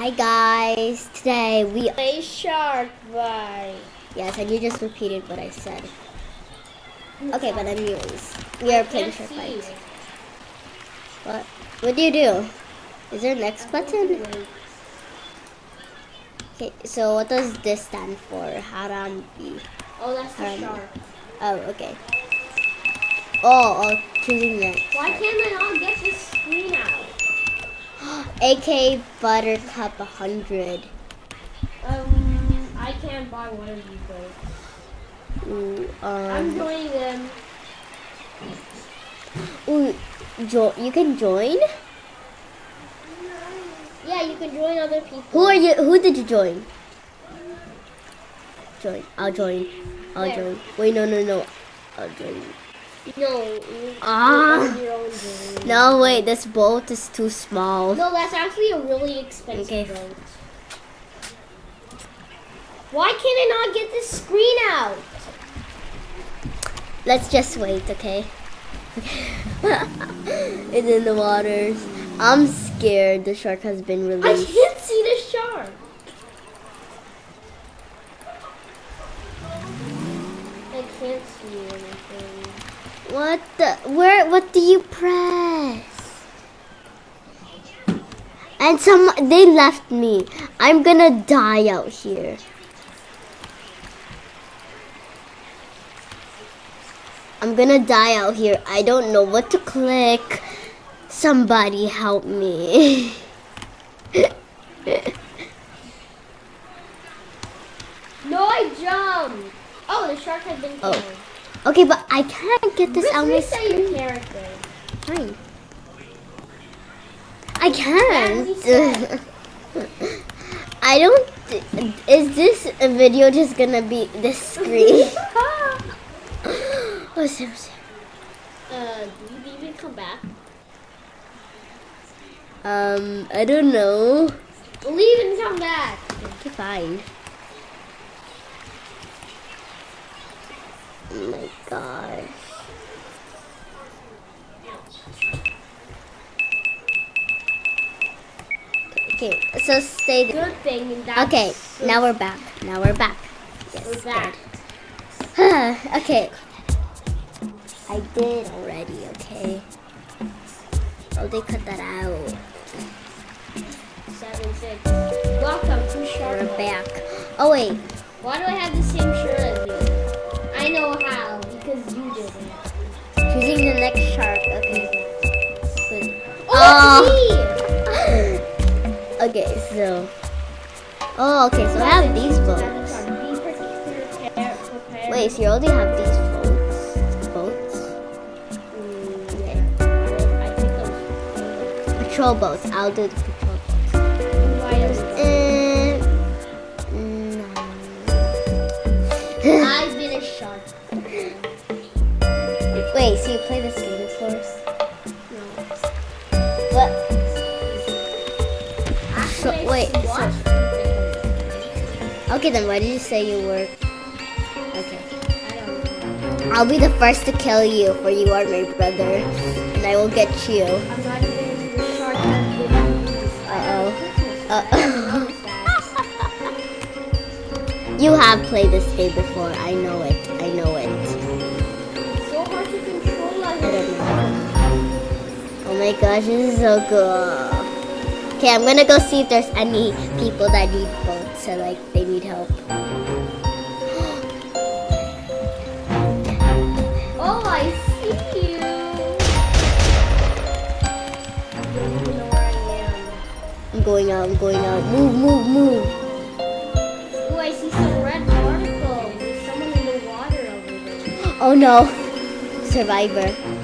Hi guys, today we A shark bite. yes, and you just repeated what I said. Mm-hmm. Okay, but anyways, we are playing SharkBite. What? What do you do? Is there an X button? Okay, so what does this stand for? Harambe. Oh, that's the Harambe. shark. Oh, okay. Oh, oh, choosing next. Why can't I not get this screen out? AK Buttercup 100. Um, I can't buy one of these boats. Ooh, I'm um, joining them. ooh, jo- you can join? Yeah, you can join other people. Who are you? Who did you join? Join. I'll join. I'll Where? join. Wait, no, no, no. I'll join. No. Ah. you own your own join. No, wait. This boat is too small. No, that's actually a really expensive Okay. boat. Why can't I not get this screen out? Let's just wait, okay? it's in the waters. I'm scared. The shark has been released. I can't see the shark. I can't see anything. What the? Where? What do you press? And some they left me. I'm gonna die out here. I'm gonna die out here. I don't know what to click. Somebody help me. No, I jumped. Oh, the shark has been Oh. Okay, but I can't get this Let's out my reset your screen. character. Fine. I can't. I don't. Is this video just gonna be this screen? oh, so. uh, do you even come back? Um, I don't know. Leave and come back. Okay, fine. Oh my gosh. Okay, so stay. Good thing that. Okay, now we're back. Now we're back. Yes, We're back. okay. I did already, okay? Oh, they cut that out. Seven six. Welcome to Shark. We're back. Oh, wait. Why do I have the same shirt as you? I know how you did it. Choosing the next shark. Okay. Good. Oh, ah. Okay, so. Oh, okay, so I have these boats. Wait, so you already have these boats? Mm, boats? Okay. Patrol boats. I'll do the play this game first? What? So- wait, so- Okay, then why did you say you were? Okay. I don't know. I'll be the first to kill you, for you are my brother, and I will get you. I'm not even the shark has been used. Uh-oh. Uh-oh. You have played this game before. I know it. My gosh, this is so cool. Okay, I'm gonna go see if there's any people that need boats, so like they need help. Oh, I see you. I am. I'm going out. I'm going out. Move, move, move. Oh, I see some red particles. There's someone in the water over there. Oh no, survivor.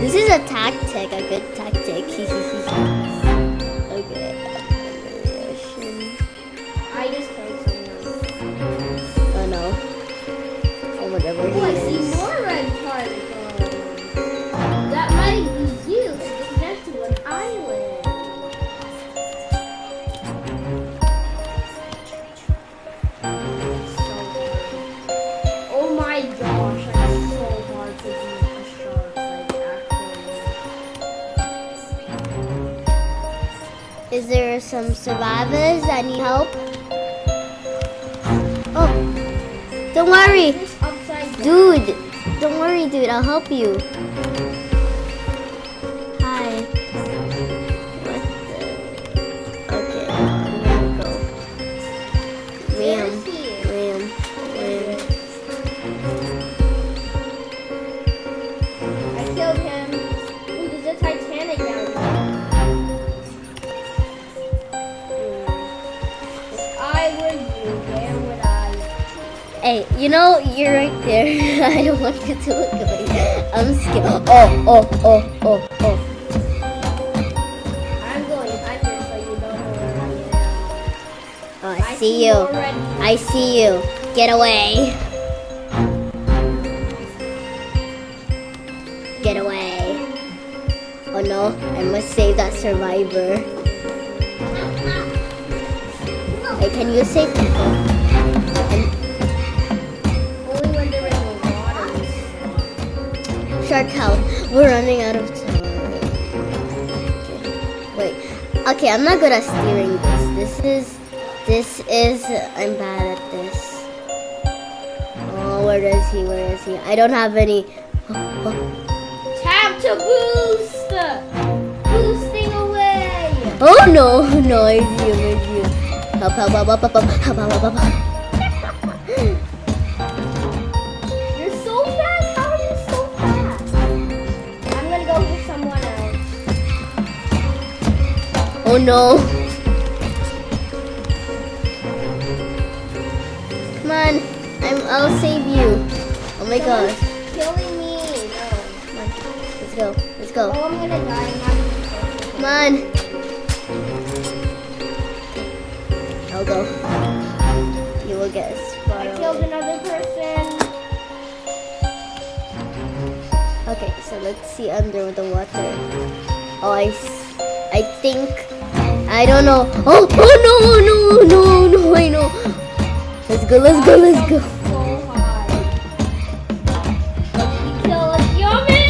This is a tactic, a good tactic. some survivors that need help? Oh, don't worry, This upside down. dude. Don't worry, dude. I'll help you. Hey, you know you're right there. I don't want you to look away. I'm scared. Oh, oh, oh, oh, oh. I'm going under so you don't know where I am. Oh, I see you. already. I see you. Get away. Get away. Oh no, I must save that survivor. Hey, can you save people? Shark we're running out of time. Wait. Okay, I'm not good at steering this. This is, this is, I'm bad at this. Oh, where is he? Where is he? I don't have any. Oh, oh. Tap to boost. Boosting away. Oh, no, no, I see you, I see you. Help, help, help, help, help, help, help, help, help, help. Oh no. Come on, I'm, I'll save you. Oh my god. Killing me. No. Let's go, let's go. Oh, I'm gonna die. I'm not gonna Come on. I'll go. You will get far I killed another person. Okay, so let's see under the water. Oh, I, I think, I don't know. Oh, oh no, no, no, no, I know. Let's go, let's go, let's go. You kill us. Yummy!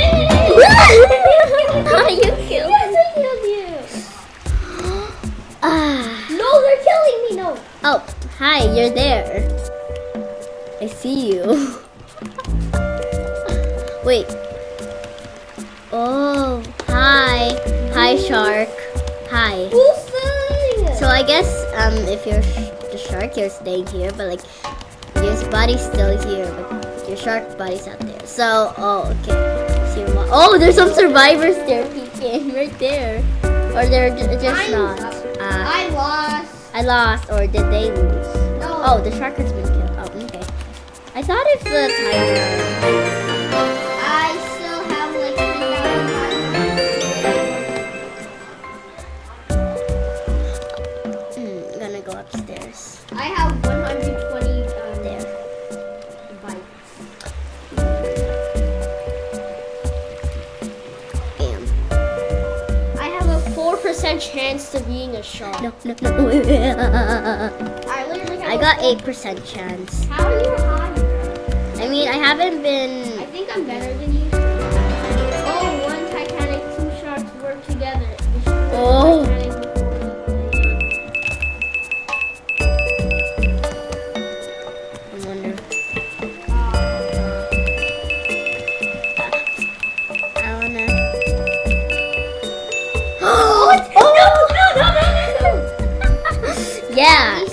you killed Yes, I killed you. Ah. No, they're killing me. No. Oh, hi, you're there. I see you. Wait. Oh, hi. Hi, shark. Hi. Boosting. So I guess um, if you're the shark, you're staying here, but like your body's still here, but your shark body's out there. So, oh, okay. Your oh, there's some survivors there peeking right there, or they're ju- just I'm not. Uh, I lost. I lost, or did they lose? No. Oh, the shark has been killed. Oh, okay. I thought if the timer. Chance to being a shark. No, no, no. I I got 8% chance. How are you higher? I mean, I haven't been... I think I'm better than you. Oh, one Titanic, two sharks work together. Oh.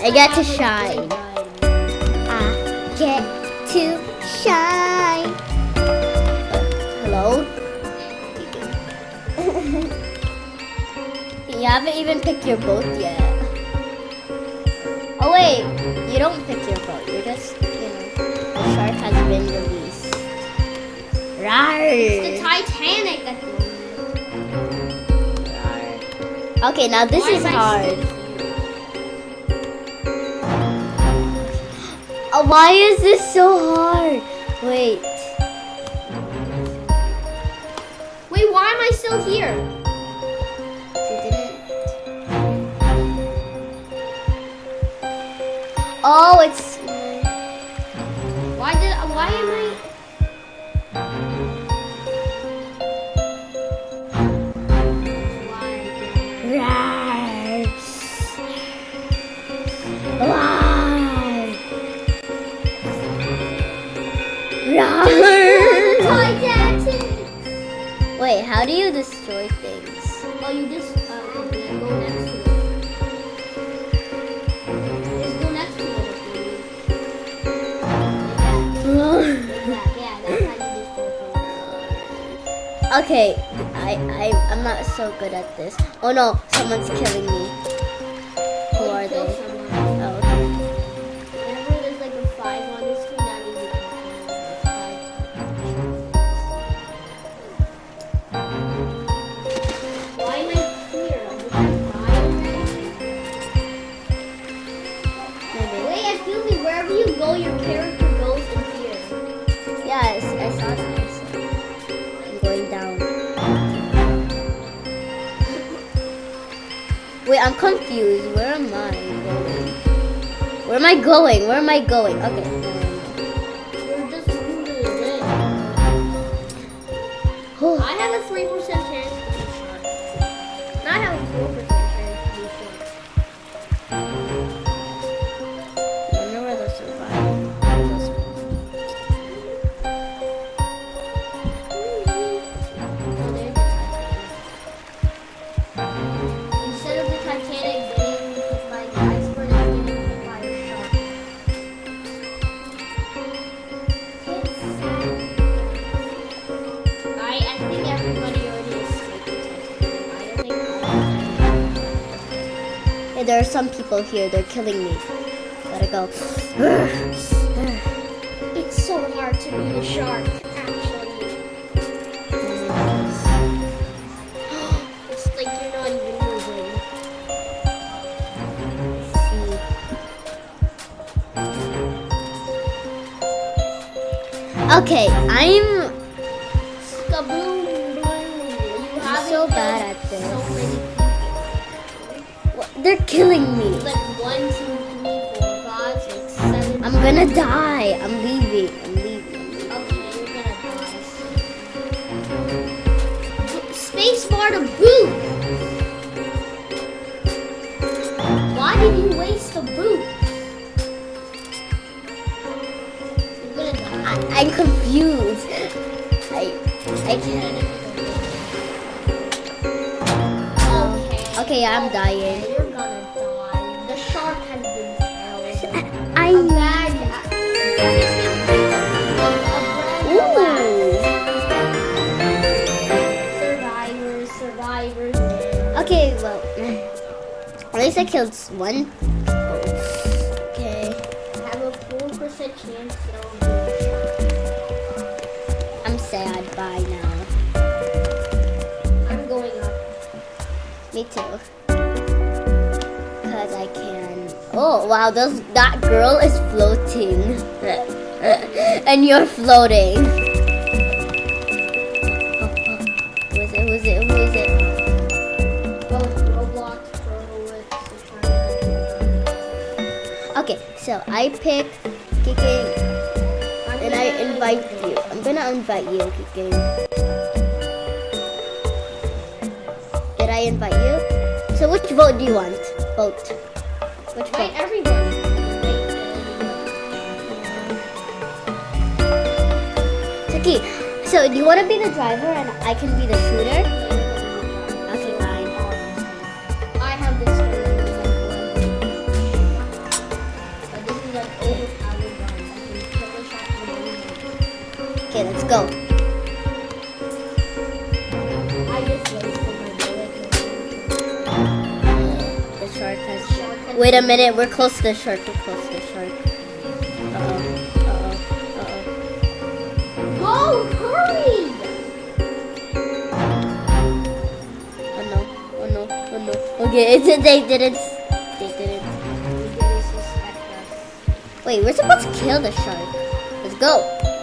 I get to shine. I get to shine. Hello? you haven't even picked your boat yet. Oh wait, you don't pick your boat. You're just, you know, the shark has been released. The It's the Titanic. Okay, now this Why is hard. Why is this so hard? Wait. Wait, why am I still here? Oh, it's. Why did? Why am I? How do you destroy things? Oh, you just uh, go next to it. Just go next to it. Like. Yeah, that's how you destroy things. okay, I, I, I'm not so good at this. Oh no, someone's killing me. Wait, I'm confused. Where am I going? Where am I going? Where am I going? Okay. never mind. You're just moving it. I have a 3% chance to be shot. And I have a 4% some people here. They're killing me. Gotta go. It's so hard to beat a shark, actually. It's like you're not even moving. Okay, I'm Skaboom. You so bad at this. So many people. What? They're killing me. Like one, two, three, four, five, six, seven. I'm gonna die. I'm leaving. I'm leaving. Okay, you're gonna die. Space bar to boot. Why did you waste a boot? You're gonna die. I, I'm confused. I I can't. Okay, I'm dying. Okay, well, mm. at least I killed one. Okay, I have a four percent chance that I'll get I'm sad. Bye now. I'm going up. Me too. Wow, those that girl is floating, and you're floating. Who is it? Who is it? Who is it? Okay, so I pick kicking, and I invite you. I'm gonna invite you, kicking. Did I invite you? So which vote do you want? Vote. Which vote? everyone. Taki, so you want to be the driver and I can be the shooter? Okay, fine. I have this one. But this is Wait a minute, we're close to the shark. We're close to the shark. Uh oh. Uh oh. Uh Go, hurry! oh. Oh no. Oh no. Oh no. Okay, they didn't. They didn't. You're gonna suspect us. Wait, we're supposed to kill the shark. Let's go.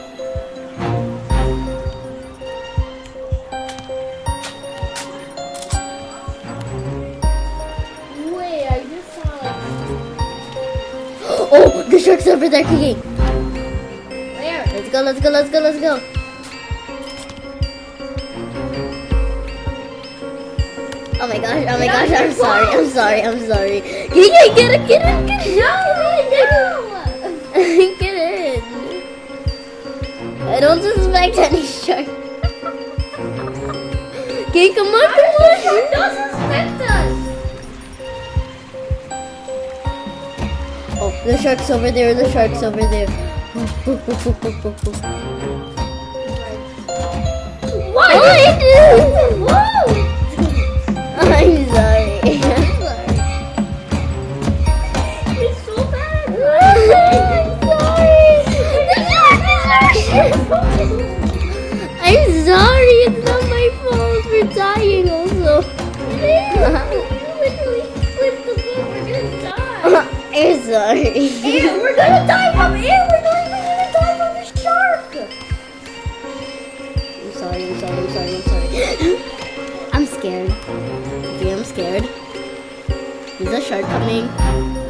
Oh, the shark's over there kicking. where? Let's go. Let's go. Let's go. Let's go. Oh my gosh. Oh my gosh. I'm sorry. I'm sorry. I'm sorry. Get it. Get it. Get it. Get it. No, Get in. I don't suspect any shark. Okay, come on, come on. The shark's over there. The shark's over there. What? Oh, Whoa! I'm sorry. I'm sorry. It's so bad. I'm sorry. I'm sorry. It's not my fault. We're dying sorry. Air, we're gonna die from air. We're not even gonna die from the shark. I'm sorry, I'm sorry, I'm sorry, I'm sorry. I'm scared. Okay, I'm scared. Is a shark coming?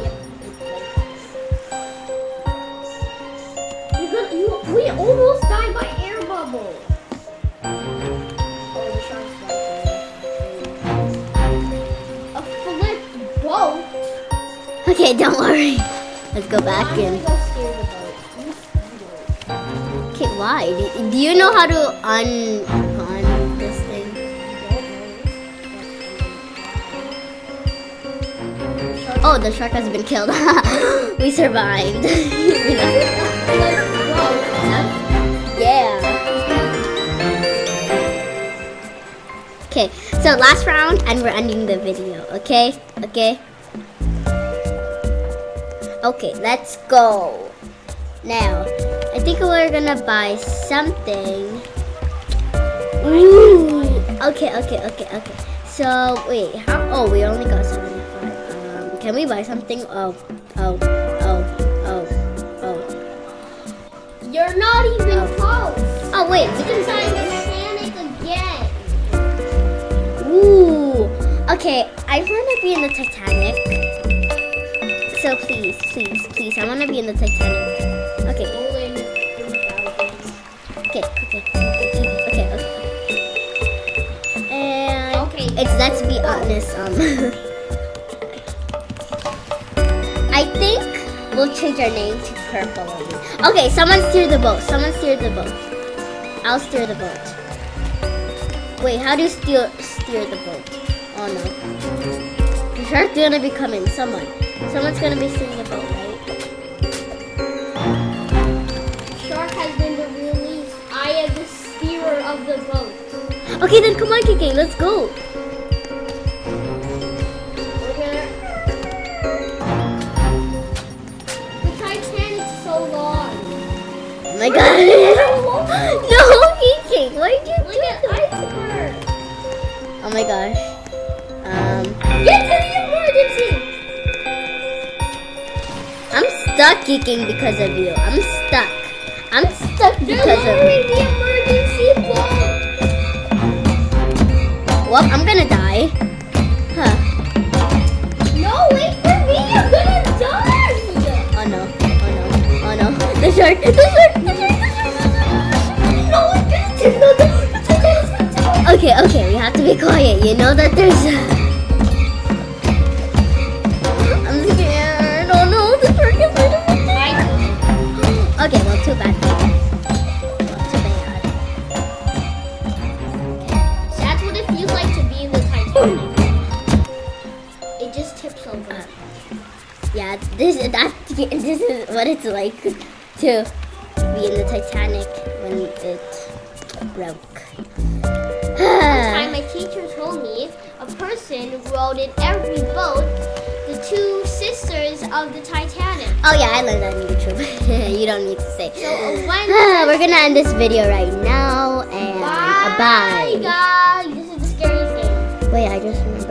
Okay, don't worry. Let's go back in. Okay, why? Do, you know how to un un this thing? Oh, the shark has been killed. we survived. yeah. Okay, so last round, and we're ending the video. Okay, okay. Okay, let's go. Now, I think we're gonna buy something. Ooh. Okay, okay, okay, okay. So wait, how? Oh, we only got seventy-five. Um, can we buy something? Oh, oh, oh, oh, oh. You're not even Oh. close. Oh wait, we can sign. Titanic again. Ooh. Okay, I wanna be in the Titanic. Please, please, please, I wanna be in the Titanic. Okay, okay, okay, okay, okay, okay. And Okay. it's let's be honest. Um, I think we'll change our name to Purple. Okay, someone steer the boat. Someone steer the boat. I'll steer the boat. Wait, how do you steer steer the boat? Oh no, shark's gonna be coming. Someone, someone's gonna be steering the boat, right? Shark has been released. I am the steerer of the boat. Okay, then come on, Kiki, let's go. We're gonna. The Titanic's so long. Oh my god. no, Kiki, why did you Look do at that? Oh my gosh. Um, stuck geeking because of you. I'm stuck. I'm stuck because of you. the emergency boat. Well, I'm gonna die. Huh. No, wait for me. I'm gonna die. Oh no. Oh no. Oh no. The shark. The shark. The shark. The shark. Gonna do no, it's okay, okay. Okay, okay, we have to be quiet. You know that there's. It just tips over. Yeah, this that this is what it's like to be in the Titanic when it broke. One time my teacher told me a person rode in every boat the two sisters of the Titanic. oh yeah, I learned that on YouTube. you don't need to say. So uh, We're gonna end this video right now and bye, bye. guys. Wait, I just.